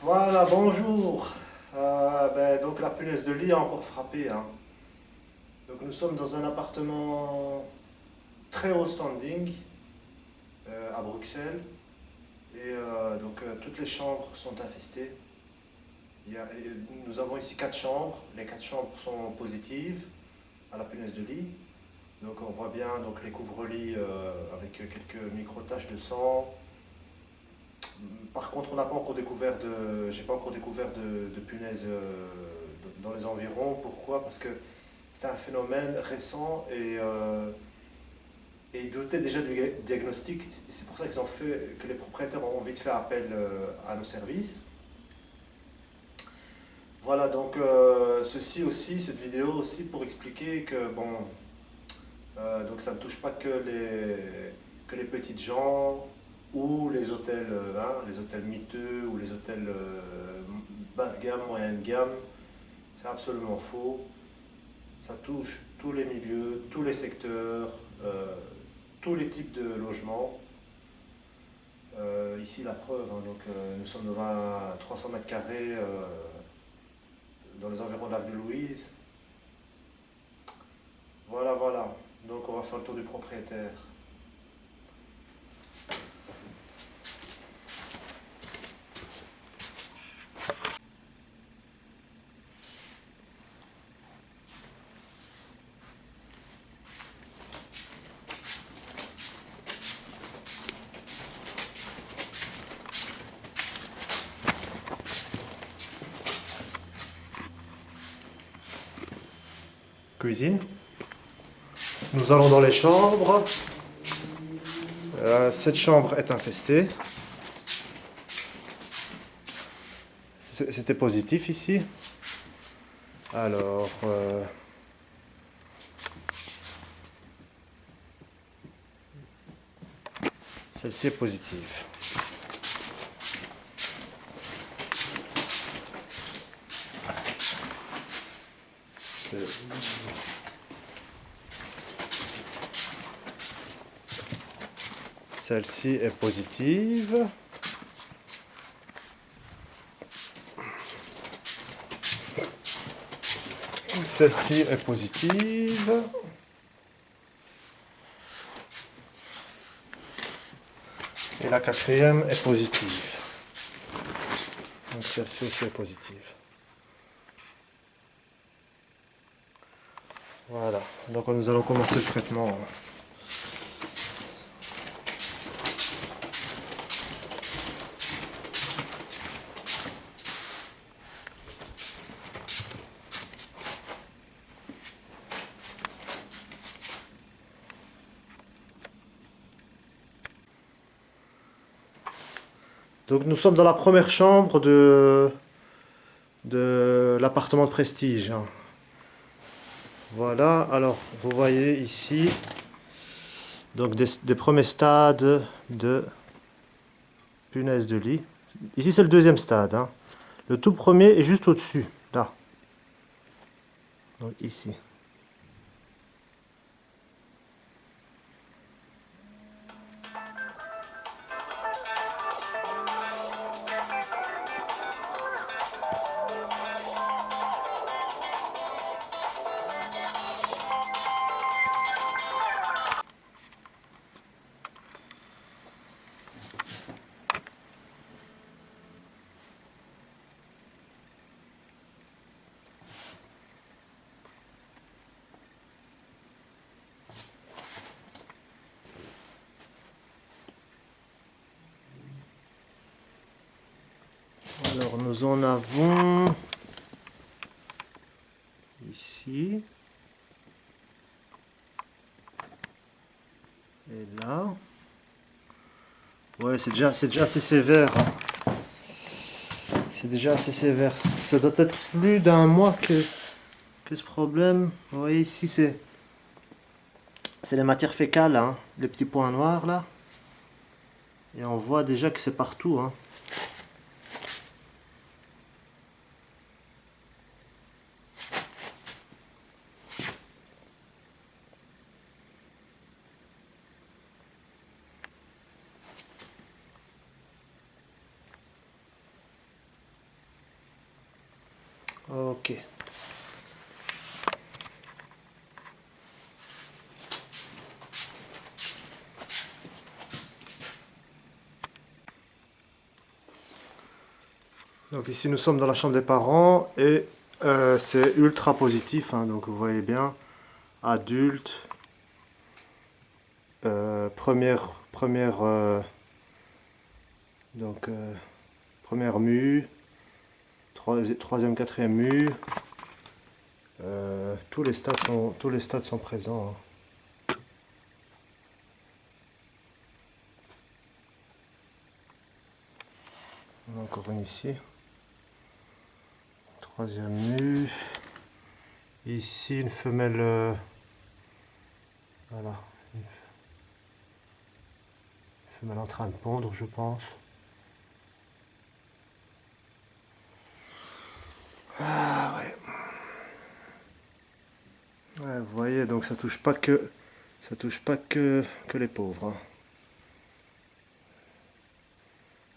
Voilà, bonjour. Euh, ben, donc la punaise de lit a encore frappé. Hein. Donc nous sommes dans un appartement très haut standing euh, à Bruxelles. Et euh, donc toutes les chambres sont infestées. nous avons ici quatre chambres. Les quatre chambres sont positives à la punaise de lit. Donc on voit bien donc, les couvre-lits avec quelques micro-taches de sang, par contre, on n'a pas encore découvert de, j'ai pas encore découvert de, punaises euh, dans les environs. Pourquoi? Parce que c'est un phénomène récent et, euh, et ils doutaient déjà du diagnostic. C'est pour ça qu'ils ont fait, que les propriétaires ont envie de faire appel euh, à nos services. Voilà, donc ceci aussi, cette vidéo aussi pour expliquer que bon, donc ça ne touche pas que les, que les petites gens, ou les hôtels, euh, hein, les hôtels miteux ou les hôtels euh, bas de gamme, moyen de gamme. C'est absolument faux. Ça touche tous les milieux, tous les secteurs, euh, tous les types de logements. ici la preuve, hein, donc, nous sommes dans un 300 mètres carrés dans les environs de l'avenue Louise. Voilà, voilà. Donc on va faire le tour du propriétaire. Cuisine. Nous allons dans les chambres. Euh, cette chambre est infestée. C'était positif ici. Alors... Euh, celle-ci est positive. Celle-ci est positive. Celle-ci est positive. Et la quatrième est positive. Celle-ci aussi est positive. Voilà, donc nous allons commencer le traitement. Donc nous sommes dans la première chambre de, de l'appartement de prestige. Voilà, alors vous voyez ici donc des, premiers stades de punaise de lit. Ici c'est le deuxième stade. Hein. Le tout premier est juste au-dessus, là. Donc ici. Alors nous en avons ici et là. Ouais, c'est déjà, déjà assez sévère. Hein. C'est déjà assez sévère. Ça doit être plus d'un mois que, que ce problème. Vous voyez ici, c'est c'est les matières fécales, hein, les petits points noirs là. Et on voit déjà que c'est partout. Hein. Ok. Donc ici nous sommes dans la chambre des parents et euh, c'est ultra positif, hein, donc vous voyez bien, adulte, euh, première, première, euh, donc, première mue, troisième, quatrième mue, tous, les stades sont, tous les stades sont présents. Hein. Encore une ici. Troisième nu. Ici, une femelle... Euh, voilà. Une femelle en train de pondre, je pense. Ah ouais. Vous voyez, donc ça touche pas que ça touche pas que, que les pauvres. Hein.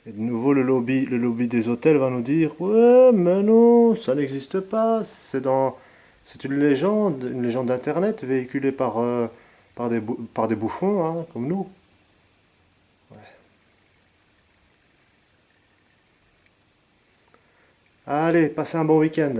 Et de nouveau, le lobby, le lobby des hôtels va nous dire Ouais, mais non, ça n'existe pas. C'est dans, c'est une légende, une légende d'internet véhiculée par, euh, par, des, par des bouffons, hein, comme nous. Allez, passez un bon week-end.